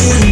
you.